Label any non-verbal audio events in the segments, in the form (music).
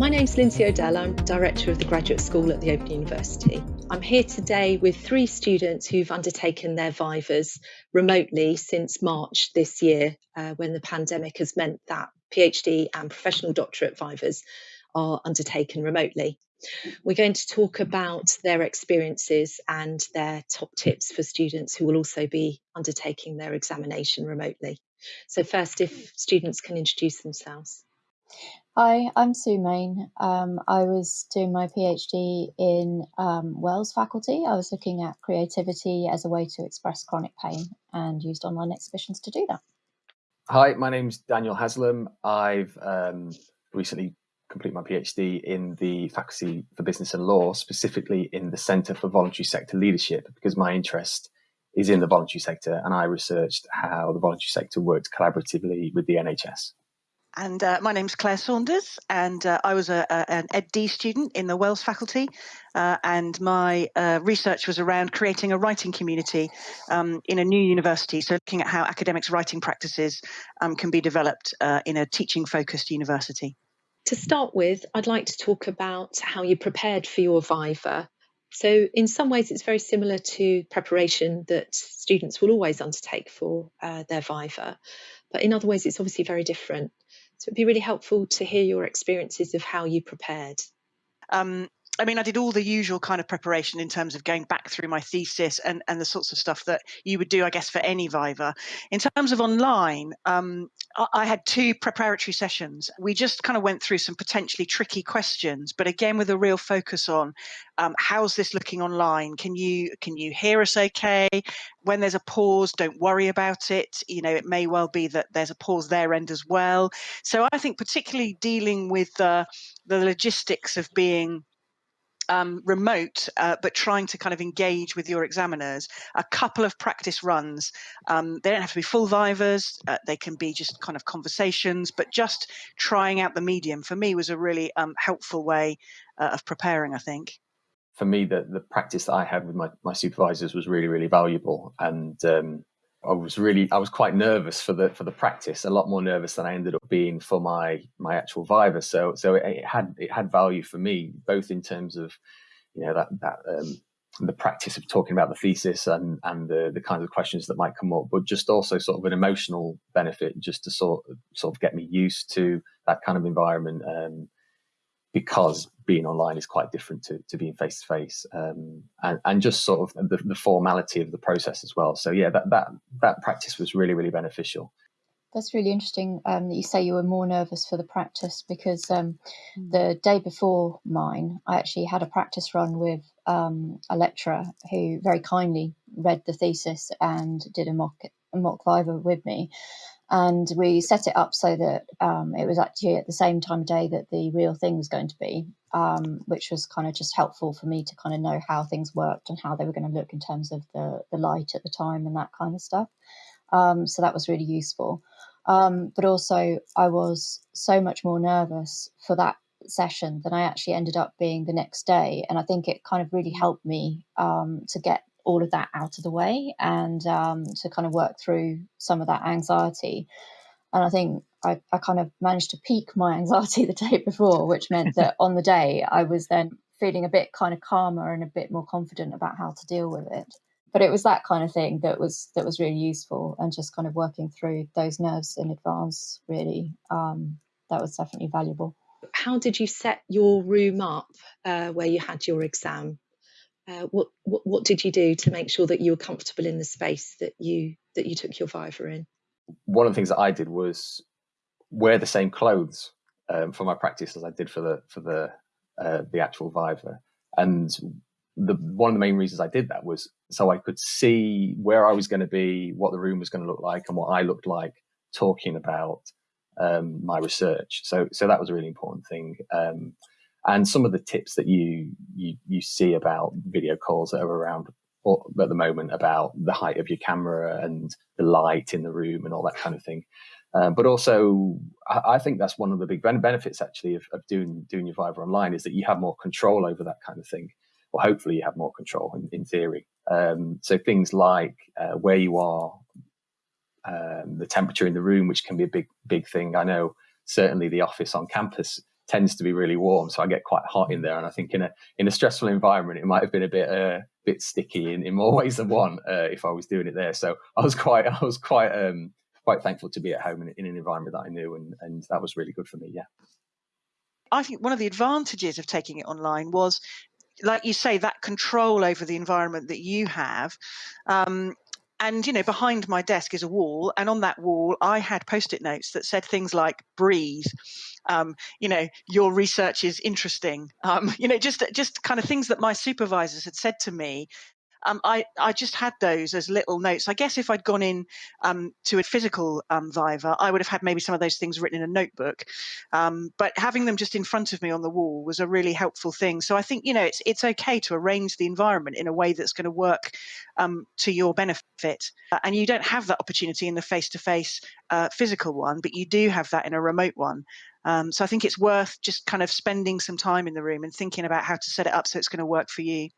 My name's Lindsay O'Dell. I'm Director of the Graduate School at the Open University. I'm here today with three students who've undertaken their Vivas remotely since March this year, uh, when the pandemic has meant that PhD and professional doctorate Vivas are undertaken remotely. We're going to talk about their experiences and their top tips for students who will also be undertaking their examination remotely. So, first, if students can introduce themselves. Hi, I'm Sue Main. Um, I was doing my PhD in um, WELS faculty. I was looking at creativity as a way to express chronic pain and used online exhibitions to do that. Hi, my name's Daniel Haslam. I've um, recently completed my PhD in the Faculty for Business and Law, specifically in the Centre for Voluntary Sector Leadership, because my interest is in the voluntary sector and I researched how the voluntary sector works collaboratively with the NHS. And uh, my name's Claire Saunders, and uh, I was a, a, an EdD student in the WELS faculty. Uh, and my uh, research was around creating a writing community um, in a new university. So, looking at how academics' writing practices um, can be developed uh, in a teaching focused university. To start with, I'd like to talk about how you prepared for your Viva. So, in some ways, it's very similar to preparation that students will always undertake for uh, their Viva. But in other ways, it's obviously very different. So it'd be really helpful to hear your experiences of how you prepared. Um, I mean, I did all the usual kind of preparation in terms of going back through my thesis and, and the sorts of stuff that you would do, I guess, for any Viva. In terms of online, um, I, I had two preparatory sessions. We just kind of went through some potentially tricky questions, but again, with a real focus on um, how's this looking online? Can you can you hear us okay? When there's a pause, don't worry about it. You know, it may well be that there's a pause there end as well. So I think particularly dealing with the the logistics of being um, remote, uh, but trying to kind of engage with your examiners, a couple of practice runs. Um, they don't have to be full vivas, uh, they can be just kind of conversations, but just trying out the medium for me was a really um, helpful way uh, of preparing, I think. For me, the, the practice that I had with my, my supervisors was really, really valuable. And um, I was really I was quite nervous for the for the practice, a lot more nervous than I ended up being for my my actual Viva. So so it, it had it had value for me both in terms of you know that that um, the practice of talking about the thesis and and the the kinds of questions that might come up, but just also sort of an emotional benefit just to sort of, sort of get me used to that kind of environment. Um, because being online is quite different to, to being face to face and and just sort of the, the formality of the process as well. So yeah that that that practice was really really beneficial. That's really interesting um, that you say you were more nervous for the practice because um, mm. the day before mine, I actually had a practice run with um, a lecturer who very kindly read the thesis and did a mock a mock viva with me and we set it up so that um, it was actually at the same time of day that the real thing was going to be, um, which was kind of just helpful for me to kind of know how things worked and how they were going to look in terms of the the light at the time and that kind of stuff. Um, so that was really useful. Um, but also, I was so much more nervous for that session than I actually ended up being the next day, and I think it kind of really helped me um, to get all of that out of the way and um, to kind of work through some of that anxiety. And I think I, I kind of managed to peak my (laughs) anxiety the day before, which meant (laughs) that on the day I was then feeling a bit kind of calmer and a bit more confident about how to deal with it. But it was that kind of thing that was that was really useful, and just kind of working through those nerves in advance. Really, um, that was definitely valuable. How did you set your room up uh, where you had your exam? Uh, what, what, what did you do to make sure that you were comfortable in the space that you that you took your Viva in? One of the things that I did was wear the same clothes um, for my practice as I did for the for the uh, the actual Viva, and the one of the main reasons I did that was so I could see where I was going to be, what the room was going to look like, and what I looked like talking about um, my research. So so that was a really important thing. Um, and some of the tips that you you, you see about video calls that are around at the moment about the height of your camera and the light in the room and all that kind of thing. Um, but also, I, I, think that's one of the big benefits actually of, of, doing doing your Viva online is that you have more control over that kind of thing. Well, hopefully, you have more control in, in theory. Um, so things like uh, where you are, um, the temperature in the room, which can be a big big thing. I know certainly the office on campus tends to be really warm, so I get quite hot in there. And I think in a in a stressful environment, it might have been a bit uh, bit sticky in, in more (laughs) ways than one uh, if I was doing it there. So I was quite (laughs) I was quite um, quite thankful to be at home in, in an environment that I knew, and and that was really good for me. Yeah. I think one of the advantages of taking it online was like you say, that control over the environment that you have. Um, and you know behind my desk is a wall and on that wall i had post-it notes that said things like breathe um, you know your research is interesting um, (laughs) you know just just kind of things that my supervisors had said to me um, I, I just had those as little notes. I guess if I'd gone in um, to a physical um, Viva, I would have had maybe some of those things written in a notebook. Um, but having them just in front of me on the wall was a really helpful thing. So I think, you know, it's, it's okay to arrange the environment in a way that's going to work um, to your benefit. Uh, and you don't have that opportunity in the face to face physical one, but you do have that in a remote one. Um, so I think it's worth just kind of spending some time in the room and thinking about how to set it up so it's going to work for you.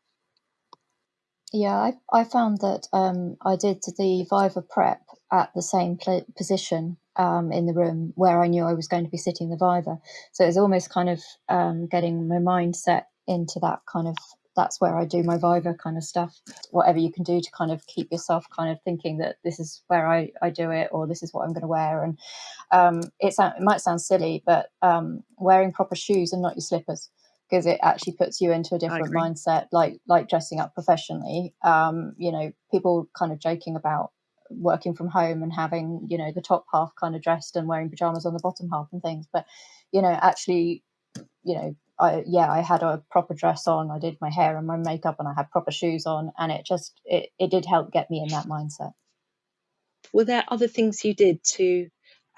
Yeah, I, I found that um, I did the Viva prep at the same pl- position um, in the room where I knew I was going to be sitting the Viva. So it was almost kind of um, getting my mindset into that kind of that's where I do my Viva kind of stuff. Whatever you can do to kind of keep yourself kind of thinking that this is where I, I do it or this is what I'm going to wear. And um, it, sound, it might sound silly, but um, wearing proper shoes and not your slippers because it actually puts you into a different mindset like like dressing up professionally um you know people kind of joking about working from home and having you know the top half kind of dressed and wearing pajamas on the bottom half and things but you know actually you know I yeah I had a proper dress on I did my hair and my makeup and I had proper shoes on and it just it, it did help get me in that mindset. Were there other things you did to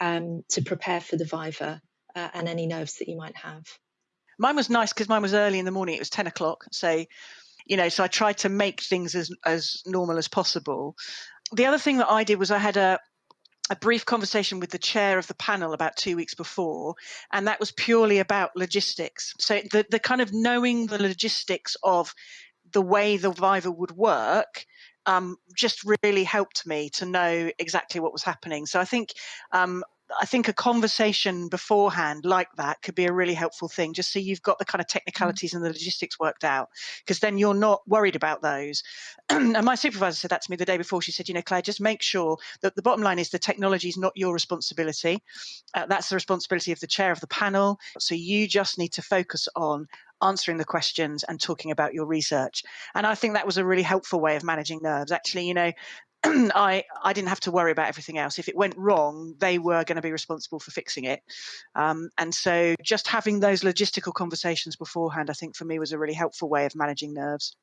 um to prepare for the viva uh, and any nerves that you might have Mine was nice because mine was early in the morning. It was 10 o'clock. So, you know, so I tried to make things as, as normal as possible. The other thing that I did was I had a, a brief conversation with the chair of the panel about two weeks before, and that was purely about logistics. So the, the kind of knowing the logistics of the way the Viva would work um, just really helped me to know exactly what was happening. So I think um, I think a conversation beforehand like that could be a really helpful thing, just so you've got the kind of mm. technicalities and the logistics worked out, because then you're not worried about those. (clears throat) and my supervisor said that to me the day before. She said, you know, Claire, just make sure that the bottom line is the technology is not your responsibility. Uh, that's the responsibility of the chair of the panel. So you just need to focus on answering the questions and talking about your research. And I think that was a really helpful way of managing nerves. Actually, you know, (clears throat) I I didn't have to worry about everything else. If it went wrong, they were going to be responsible for fixing it. Um, and so, just having those logistical conversations beforehand, I think for me was a really helpful way of managing nerves.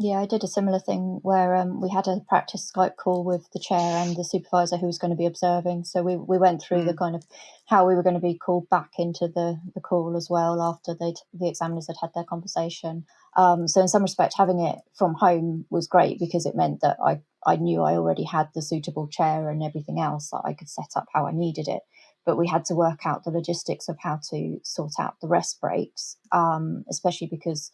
Yeah, I did a similar thing where um, we had a practice Skype call with the chair and the supervisor who was going to be observing. So we, we went through mm. the kind of how we were going to be called back into the, the call as well after they the examiners had had their conversation. Um, so in some respect, having it from home was great because it meant that I I knew I already had the suitable chair and everything else that I could set up how I needed it. But we had to work out the logistics of how to sort out the rest breaks, um, especially because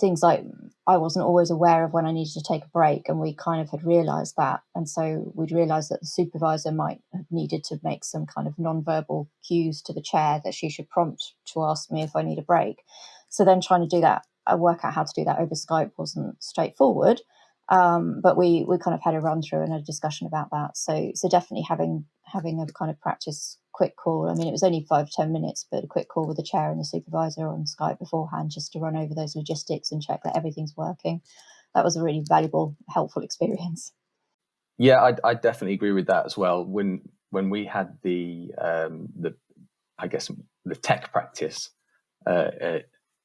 things like I wasn't always aware of when I needed to take a break, and we kind of had realised that, and so we'd realised that the supervisor might have needed to make some kind of non-verbal cues to the chair that she should prompt to ask me if I need a break. So then trying to do that, I work out how to do that over Skype wasn't straightforward, um, but we we kind of had a run through and a discussion about that. So so definitely having having a kind of practice quick call. I mean, it was only five ten minutes, but a quick call with the chair and the supervisor on Skype beforehand, just to run over those logistics and check that everything's working. That was a really valuable, helpful experience. Yeah, I, I definitely agree with that as well. When when we had the um, the I guess the tech practice uh, uh,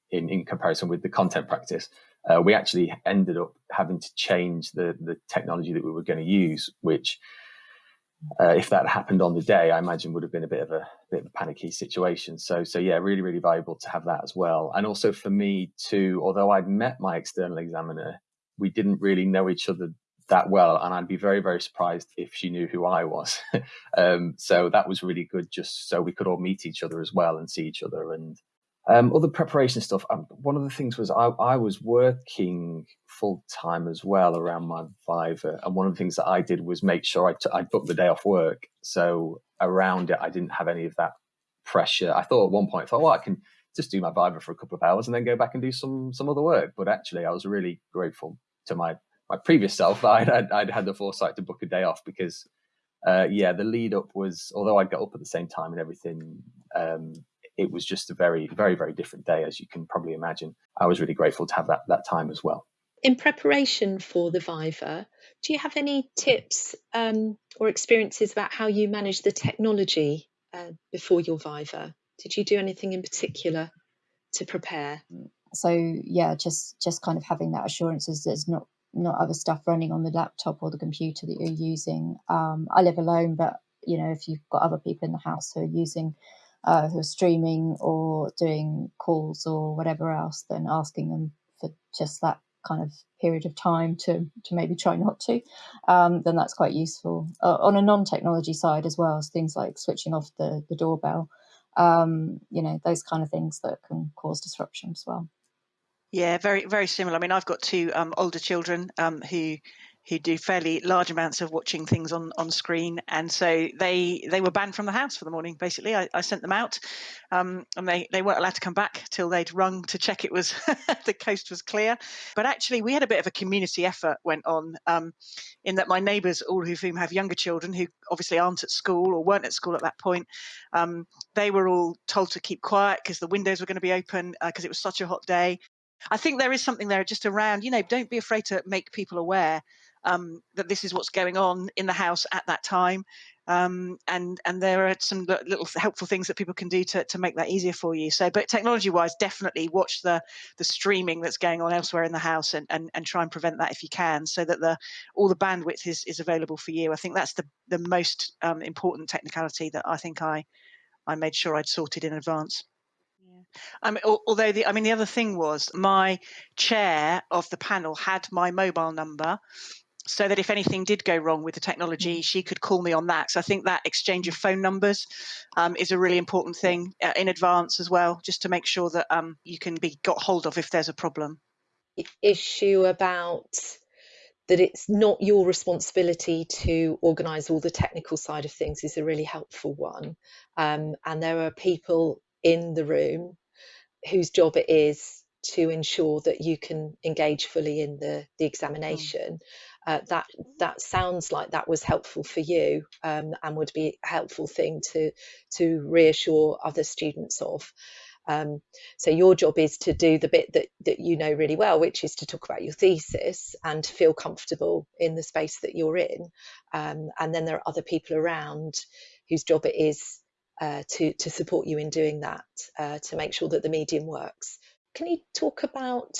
in in comparison with the content practice, uh, we actually ended up having to change the the technology that we were going to use, which uh, if that happened on the day, I imagine would have been a bit of a bit of a panicky situation. So, so yeah, really, really valuable to have that as well. And also for me too, although I'd met my external examiner, we didn't really know each other that well, and I'd be very, very surprised if she knew who I was. (laughs) um, so that was really good, just so we could all meet each other as well and see each other and um, other preparation stuff. Um, one of the things was I, I was working full time as well around my Viva, and one of the things that I did was make sure I, t- I booked the day off work. So around it, I didn't have any of that pressure. I thought at one point, I thought, well, I can just do my Viva for a couple of hours and then go back and do some some other work. But actually, I was really grateful to my my previous self that I'd had, I'd had the foresight to book a day off because, uh, yeah, the lead up was although I got up at the same time and everything, um, it was just a very very very different day as you can probably imagine. I was really grateful to have that that time as well. In preparation for the Viva, do you have any tips um, or experiences about how you manage the technology uh, before your Viva? Did you do anything in particular to prepare? So yeah, just just kind of having that assurance is there's not not other stuff running on the laptop or the computer that you're using. Um, I live alone, but you know if you've got other people in the house who are using uh, who are streaming or doing calls or whatever else, then asking them for just that kind of period of time to to maybe try not to, um, then that's quite useful. Uh, on a non-technology side as well as things like switching off the the doorbell, um, you know, those kind of things that can cause disruption as well. Yeah, very very similar. I mean, I've got two um, older children um, who who do fairly large amounts of watching things on on screen, and so they they were banned from the house for the morning. Basically, I, I sent them out, um, and they they weren't allowed to come back till they'd rung to check it was (laughs) the coast was clear. But actually, we had a bit of a community effort went on, um, in that my neighbours, all of whom have younger children who obviously aren't at school or weren't at school at that point, um, they were all told to keep quiet because the windows were going to be open because uh, it was such a hot day. I think there is something there just around, you know, don't be afraid to make people aware um, that this is what's going on in the house at that time. Um, and and there are some little helpful things that people can do to, to make that easier for you. So, but technology wise, definitely watch the the streaming that's going on elsewhere in the house and, and, and try and prevent that if you can, so that the all the bandwidth is, is available for you. I think that's the the most um, important technicality that I think I I made sure I'd sorted in advance. Um, although the, I mean, the other thing was my chair of the panel had my mobile number, so that if anything did go wrong with the technology, mm. she could call me on that. So I think that exchange of phone numbers um, is a really important thing uh, in advance as well, just to make sure that um, you can be got hold of if there's a problem. Issue about that it's not your responsibility to organise all the technical side of things is a really helpful one. Um, and there are people in the room whose job it is to ensure that you can engage fully in the, the mm. examination. Mm uh, that that sounds like that was helpful for you um, and would be a helpful thing to to reassure other students of. Um, so your job is to do the bit that that you know really well, which is to talk about your thesis and to feel comfortable in the space that you're in. Um, and then there are other people around whose job it is uh, to to support you in doing that uh, to make sure that the medium works. Can you talk about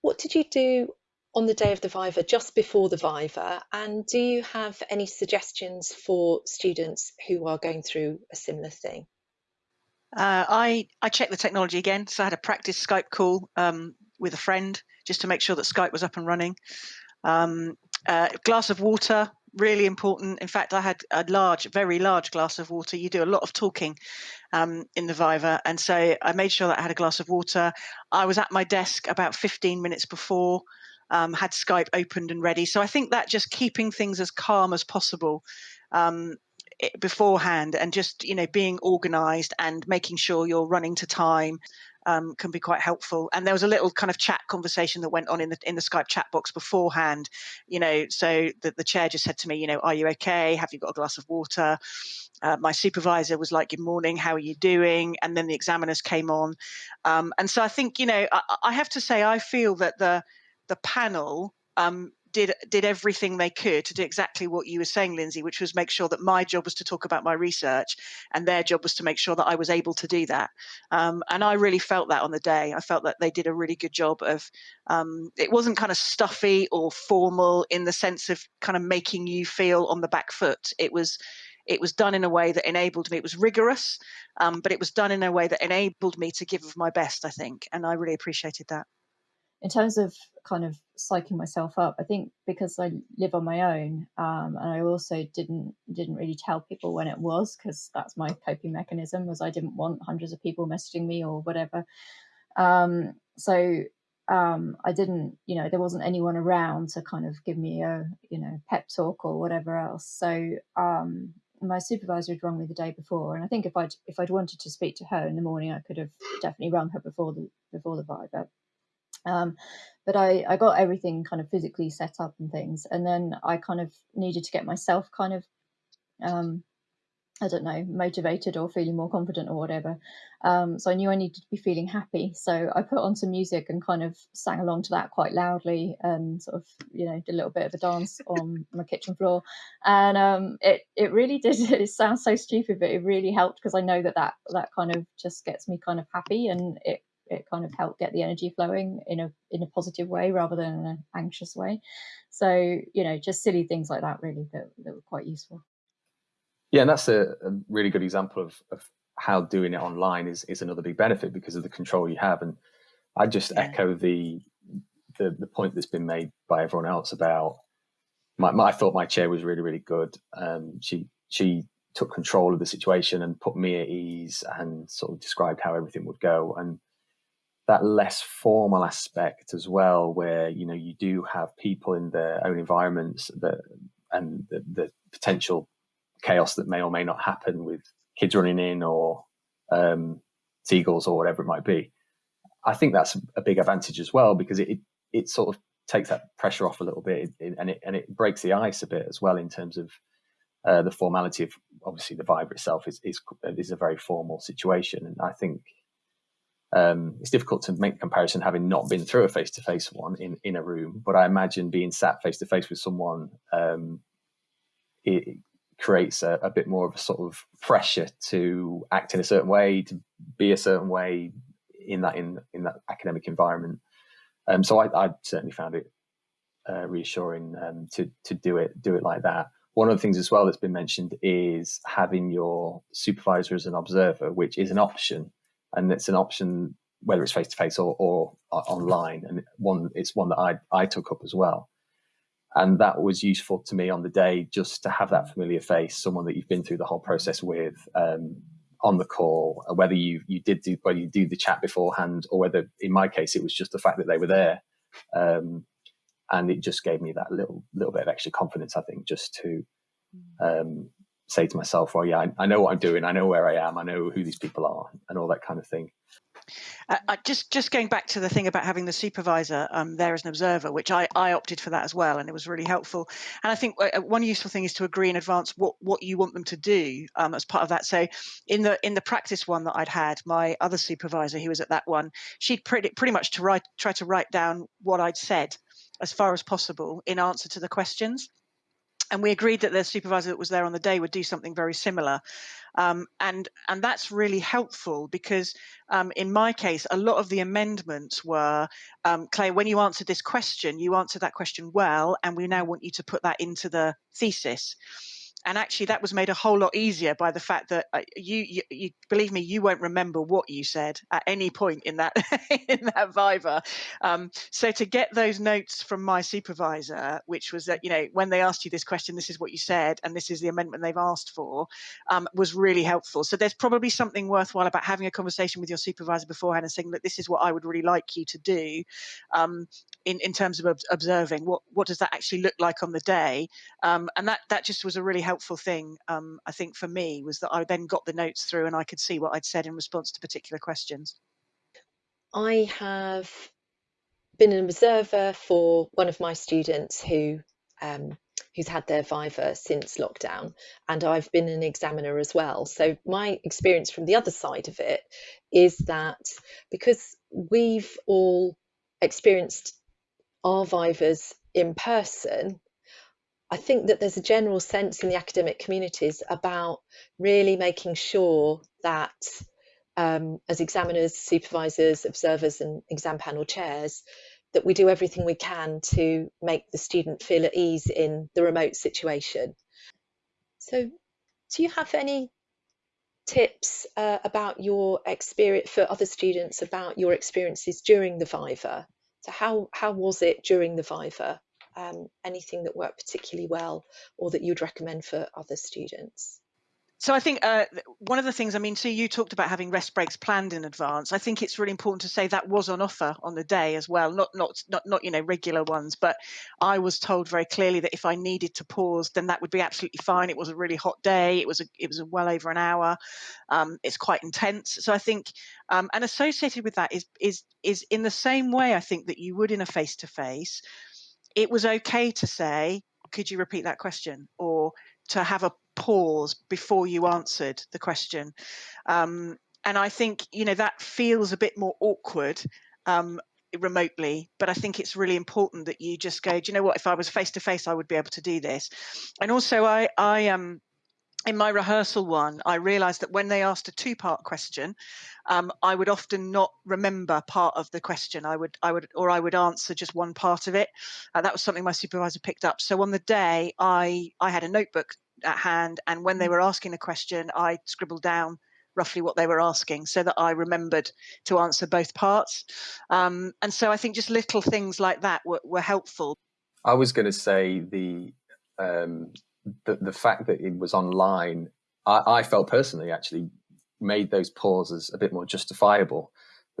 what did you do on the day of the Viva, just before the Viva? And do you have any suggestions for students who are going through a similar thing? Uh, I I checked the technology again, so I had a practice Skype call um, with a friend just to make sure that Skype was up and running. Um, uh, glass of water, really important. In fact, I had a large, very large glass of water. You do a lot of talking um, in the Viva, and so I made sure that I had a glass of water. I was at my desk about 15 minutes before um, had Skype opened and ready. So I think that just keeping things as calm as possible um, beforehand and just you know being organized and making sure you're running to time um, can be quite helpful. And there was a little kind of chat conversation that went on in the in the Skype chat box beforehand. You know, so the, the chair just said to me, you know, are you okay? Have you got a glass of water? Uh, my supervisor was like, "Good morning, how are you doing?" And then the examiners came on, um, and so I think you know I, I have to say I feel that the the panel um, did did everything they could to do exactly what you were saying, Lindsay, which was make sure that my job was to talk about my research, and their job was to make sure that I was able to do that. Um, and I really felt that on the day. I felt that they did a really good job of. Um, it wasn't kind of stuffy or formal in the sense of kind of making you feel on the back foot. It was. It was done in a way that enabled me. It was rigorous, um, but it was done in a way that enabled me to give of my best. I think, and I really appreciated that in terms of kind of psyching myself up, I think because I live on my own, um, and I also didn't didn't really tell people when it was because that's my coping mechanism was I didn't want hundreds of people messaging me or whatever. Um, so um, I didn't, you know, there wasn't anyone around to kind of give me a, you know, pep talk or whatever else. So um, my supervisor had rung me the day before, and I think if I'd if I'd wanted to speak to her in the morning, I could have definitely rung her before the before the viva. Um, but I, I got everything kind of physically set up and things, and then I kind of needed to get myself kind of um, I don't know, motivated or feeling more confident or whatever. Um, so I knew I needed to be feeling happy. So I put on some music and kind of sang along to that quite loudly and sort of, you know, did a little bit of a dance on my kitchen floor. And um, it it really (laughs) did. It sounds so stupid, but it really helped because I know that, that that kind of just gets me kind of happy and it it kind of helped get the energy flowing in a in a positive way rather than an anxious way. So you know, just silly things like that really that, that were quite useful. Yeah, and that's a, a really good example of, of how doing it online is is another big benefit because of the control you have. And I just yeah. echo the, the the point that's been made by everyone else about my, my I thought my chair was really really good. Um, she she took control of the situation and put me at ease and sort of described how everything would go and that less formal aspect as well where you know you do have people in their own environments that and the, the potential chaos that may or may not happen with kids running in or um, seagulls or whatever it might be. I think that's a big advantage as well because it, it, it sort of takes that pressure off a little bit and it and it breaks the ice a bit as well in terms of uh, the formality of obviously the viva itself is, is is a very formal situation and I think um, it's difficult to make comparison having not been through a face to face one in in a room but I imagine being sat face to face with someone um, it, creates a, a, bit more of a sort of pressure to act in a certain way, to be a certain way in that in in that academic environment. Um, so I, I, certainly found it uh, reassuring um, to to do it do it like that. One of the things as well that's been mentioned is having your supervisor as an observer, which is an option, and it's an option whether it's face to face or, or online. And one it's one that I I took up as well and that was useful to me on the day just to have that familiar face someone that you've been through the whole process with um, on the call whether you you did do whether you do the chat beforehand or whether in my case it was just the fact that they were there um, and it just gave me that little little bit of extra confidence i think just to um, say to myself well yeah I, I know what i'm doing i know where i am i know who these people are and all that kind of thing uh, just just going back to the thing about having the supervisor um, there as an observer, which I, I opted for that as well, and it was really helpful. And I think uh, one useful thing is to agree in advance what what you want them to do um, as part of that. So in the in the practice one that I'd had, my other supervisor who was at that one, she'd pretty pretty much to write try to write down what I'd said as far as possible in answer to the questions and we agreed that the supervisor that was there on the day would do something very similar. Um, and and that's really helpful because um, in my case a lot of the amendments were um, Claire when you answered this question you answered that question well and we now want you to put that into the thesis and actually that was made a whole lot easier by the fact that uh, you, you, you believe me you won't remember what you said at any point in that (laughs) in that viva. Um, so to get those notes from my supervisor which was that you know when they asked you this question this is what you said and this is the amendment they've asked for um, was really helpful. So there's probably something worthwhile about having a conversation with your supervisor beforehand and saying that this is what i would really like you to do um, in, in terms of observing what what does that actually look like on the day? Um, and that that just was a really helpful thing um, i think for me was that i then got the notes through and i could see what i'd said in response to particular questions. I have been an observer for one of my students who um, who's had their viva since lockdown and i've been an examiner as well. So my experience from the other side of it is that because we've all experienced our vivas in person, I think that there's a general sense in the academic communities about really making sure that um, as examiners, supervisors, observers and exam panel chairs, that we do everything we can to make the student feel at ease in the remote situation. So do you have any tips uh, about your experience for other students about your experiences during the Viva? So how how was it during the Viva? Um, anything that worked particularly well or that you'd recommend for other students? so I think uh, one of the things, I mean, so you talked about having rest breaks planned in advance. I think it's really important to say that was on offer on the day as well, not not not not you know regular ones, but I was told very clearly that if I needed to pause, then that would be absolutely fine. It was a really hot day. It was a it was well over an hour. Um, it's quite intense. So I think, um, and associated with that is is is in the same way I think that you would in a face to face. It was okay to say, could you repeat that question or to have a pause before you answered the question. Um, and I think, you know, that feels a bit more awkward um, remotely, but I think it's really important that you just go, do you know what, if I was face to face, I would be able to do this. And also I, I, um, in my rehearsal one, I realized that when they asked a two part question, um, I would often not remember part of the question. I would, I would, or I would answer just one part of it. Uh, that was something my supervisor picked up. So on the day, I, I had a notebook at hand. And when they mm. were asking a question, I scribbled down roughly what they were asking so that I remembered to answer both parts. Um, and so I think just little things like that were, were helpful. I was going to say the, um, the, the fact that it was online, I, I, felt personally actually made those pauses a bit more justifiable.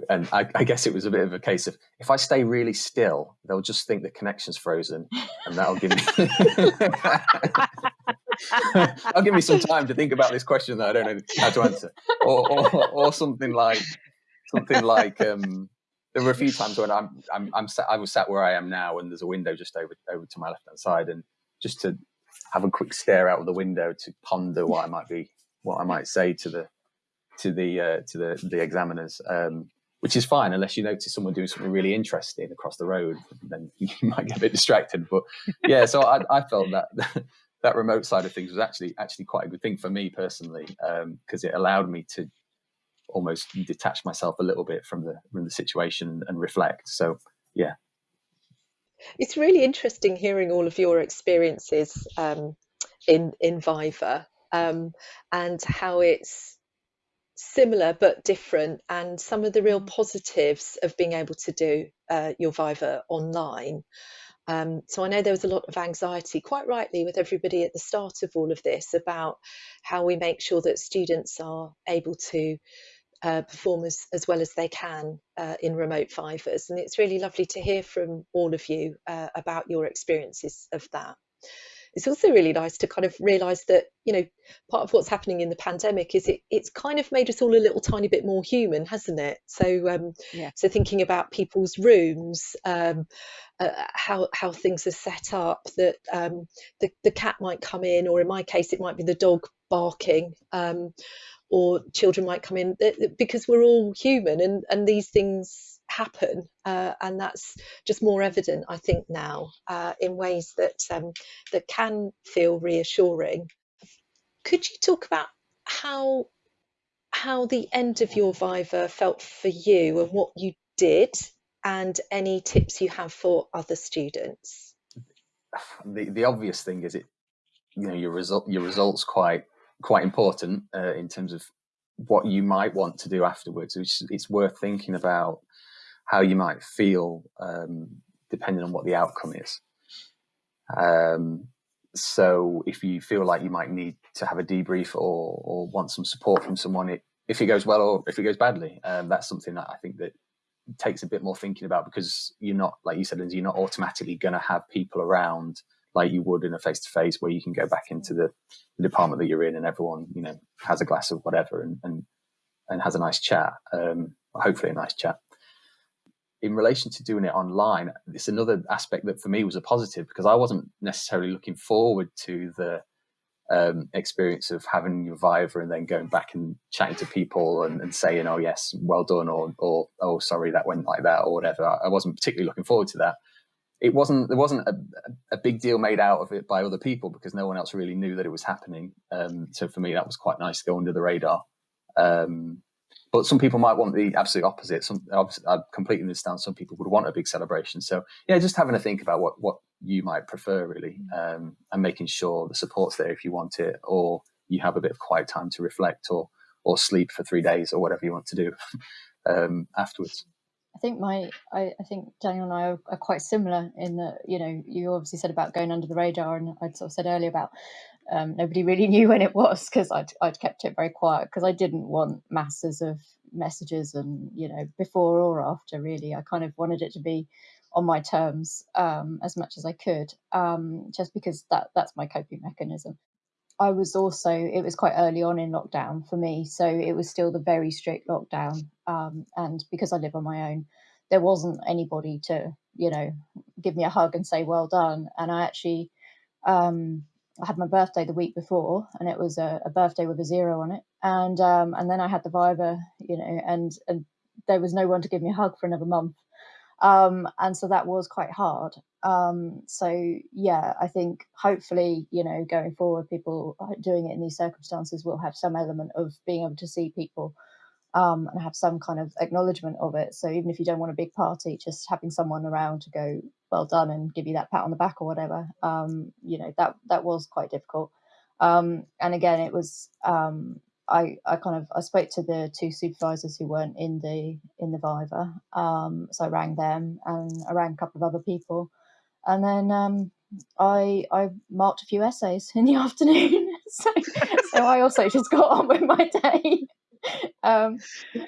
And I, I, guess it was a bit of a case of if I stay really still, they'll just think the connection's frozen, and that'll give me (laughs) I'll give me some time to think about this question that I don't know how to answer, or or, or something like something like um, there were a few times when I'm I'm, I'm sat, I was sat where I am now, and there's a window just over over to my left hand side, and just to have a quick stare out of the window to ponder what I might be what I might say to the to the uh, to the the examiners. Um, which is fine unless you notice someone doing something really interesting across the road, then (laughs) you might get a bit distracted. But yeah, so I, I felt that (laughs) that remote side of things was actually actually quite a good thing for me personally because um, it allowed me to almost detach myself a little bit from the from the situation and reflect. So yeah, it's really interesting hearing all of your experiences um, in in Viva um, and how it's similar but different, and some of the real mm. positives of being able to do uh, your Viva online. Um, so I know there was a lot of anxiety, quite rightly, with everybody at the start of all of this about how we make sure that students are able to uh, perform as, as well as they can uh, in remote vivas. And it's really lovely to hear from all of you uh, about your experiences of that it's also really nice to kind of realize that you know part of what's happening in the pandemic is it it's kind of made us all a little tiny bit more human hasn't it so um yeah. so thinking about people's rooms um uh, how how things are set up that um the, the cat might come in or in my case it might be the dog barking um or children might come in because we're all human and and these things happen, uh, and that's just more evident, I think, now uh, in ways that um, that can feel reassuring. Could you talk about how how the end of your Viva felt for you and what you did, and any tips you have for other students? The the obvious thing is it, you know, your result your results quite quite important uh, in terms of what you might want to do afterwards. It's, it's worth thinking about how you might feel um, depending on what the outcome is. Um, so if you feel like you might need to have a debrief or, or want some support from someone, it, if it goes well or if it goes badly, um, that's something that I think that takes a bit more thinking about because you're not, like you said, Lindsay, you're not automatically going to have people around like you would in a face to face where you can go back into the, the, department that you're in and everyone, you know, has a glass of whatever and, and, and has a nice chat. Um, hopefully a nice chat in relation to doing it online, it's another aspect that for me was a positive because I wasn't necessarily looking forward to the um, experience of having your Viva and then going back and chatting to people and, and, saying, "Oh yes, well done," or, or "Oh sorry, that went like that," or whatever. I wasn't particularly looking forward to that. It wasn't there wasn't a, a big deal made out of it by other people because no one else really knew that it was happening. Um, so for me, that was quite nice to go under the radar. Um, but some people might want the absolute opposite. Some I completely understand. Some people would want a big celebration. So yeah, just having a think about what what you might prefer really, um, and making sure the support's there if you want it, or you have a bit of quiet time to reflect, or or sleep for three days, or whatever you want to do (laughs) um, afterwards. I think my I, I, think Daniel and I are, are, quite similar in that you know you obviously said about going under the radar, and I'd sort of said earlier about um, nobody really (laughs) knew when it was because I'd, I'd kept it very quiet because I didn't want masses of messages and you know before or after really. I kind of wanted it to be on my terms um, as much as I could um, just because that that's my coping mechanism I was also it was quite early on in lockdown for me so it was still the very strict lockdown um, and because I live on my own there wasn't anybody to you know give me a hug and say well done and I actually um, I had my birthday the week before, and it was a, a birthday with a zero on it. And um, and then I had the Viva, you know, and and there was no one to give me a hug for another month. Um, and so that was quite hard. Um, so yeah, I think hopefully, you know, going forward, people doing it in these circumstances will have some element of being able to see people um, and have some kind of acknowledgement of it. So even if you don't want a big party, just having someone around to go, well done, and give you that pat on the back or whatever, um, you know, that that was quite difficult. Um, and again, it was um, I I kind of I spoke to the two supervisors who weren't in the in the Viva, um, so I rang them and I rang a couple of other people, and then um, I I marked a few essays in the (laughs) afternoon. (laughs) so so I also just got on with my day (laughs) um,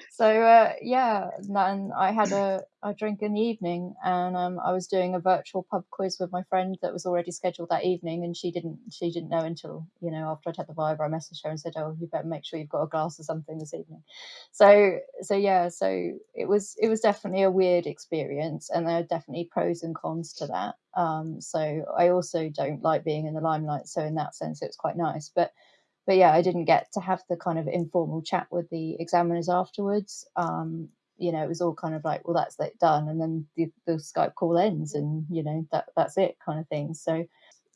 so uh, yeah, and I had a, a drink in the evening, and um, I was doing a virtual pub quiz with my friend that was already scheduled that evening, and she didn't she didn't know until you know after I'd had the Viva, I messaged her and said, "Oh, you better make sure you've got a glass or something this evening." So so yeah, so it was it was definitely a weird experience, and there are definitely pros and cons to that. Um, so I also don't like being in the limelight, so in that sense, it was quite nice, but but yeah, I didn't get to have the kind of informal chat with the examiners afterwards. Um, you know, it was all kind of like, well, that's it done, and then the, the Skype call ends, and you know that that's it, kind of thing. So,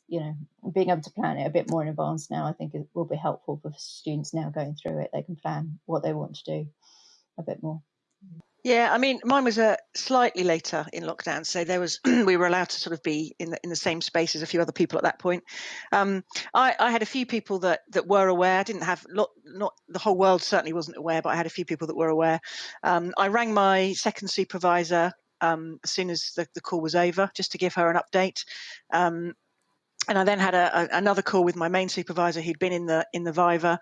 you know, being able to plan it a bit more in advance now, I think it will be helpful for students now going through it. They can plan what they want to do a bit more. Yeah, I mean, mine was a uh, slightly later in lockdown, so there was (clears throat) we were allowed to sort of be in the in the same space as a few other people at that point. Um, I, I had a few people that that were aware. I didn't have lot, not the whole world certainly wasn't aware, but I had a few people that were aware. Um, I rang my second supervisor um, as soon as the, the call was over, just to give her an update. Um, and I then had a, a, another call with my main supervisor who'd been in the in the Viva,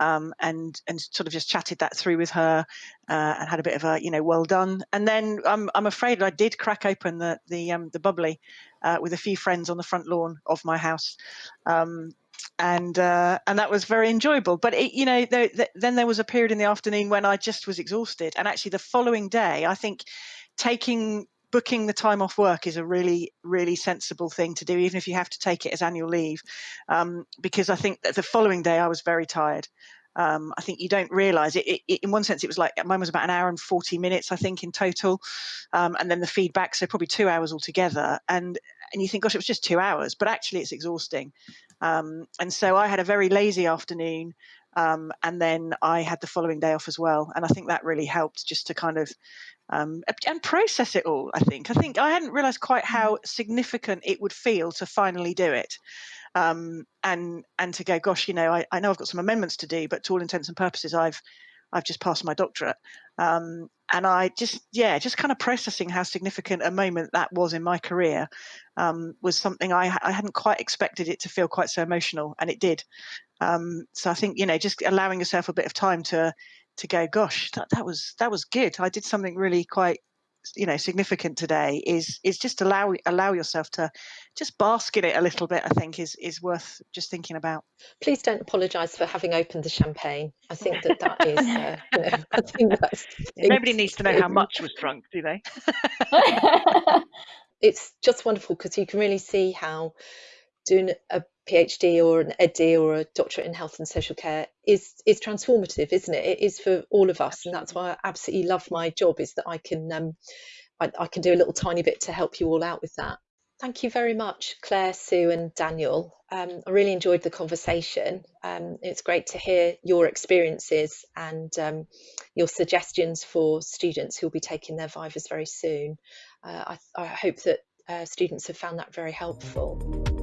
um, and and sort of just chatted that through with her uh, and had a bit of a you know well done. And then I'm I'm afraid I did crack open the the um, the bubbly uh, with a few friends on the front lawn of my house. Um, and uh, and that was very enjoyable. But it, you know, there, then there was a period in the afternoon when I just was exhausted, and actually the following day, I think taking booking the time off work is a really really sensible thing to do even if you have to take it as annual leave um, because i think that the following day i was very tired um, I think you don't realize it, it, it, In one sense, it was like mine was about an hour and 40 minutes, I think, in total. Um, and then the feedback, so probably two hours altogether. And and you think, gosh, it was just two hours, but actually it's exhausting. Um, and so I had a very lazy afternoon. Um, and then I had the following day off as well. And I think that really helped just to kind of um, and process it all. I think. I think I hadn't realised quite how mm. significant it would feel to finally do it, um, and and to go, gosh, you know, I, I know I've got some amendments to do, but to all intents and purposes, I've I've just passed my doctorate, um, and I just yeah, just kind of processing how significant a moment that was in my career um, was something I I hadn't quite expected it to feel quite so emotional, and it did. Um, so I think you know, just allowing yourself a bit of time to to go, gosh, that, that was that was good. I did something really quite you know significant today is is just allow allow yourself to just bask in it a little bit i think is is worth just thinking about. Please don't apologize for having opened the champagne. I (laughs) think that that is uh, you know, i think that's nobody needs to know how much was drunk do they? (laughs) It's just wonderful because you can really see how doing a PhD or an EdD or a doctorate in health and social care is is transformative, isn't it? It is for all of us, and that's why I absolutely love my job is that I can um, I, I, can do a little tiny bit to help you all out with that. Thank you very much, Claire, Sue, and Daniel. Um, I really enjoyed the conversation. Um, it's great to hear your experiences and um, your suggestions for students who will be taking their Vivas very soon. Uh, I, I, hope that uh, students have found that very helpful.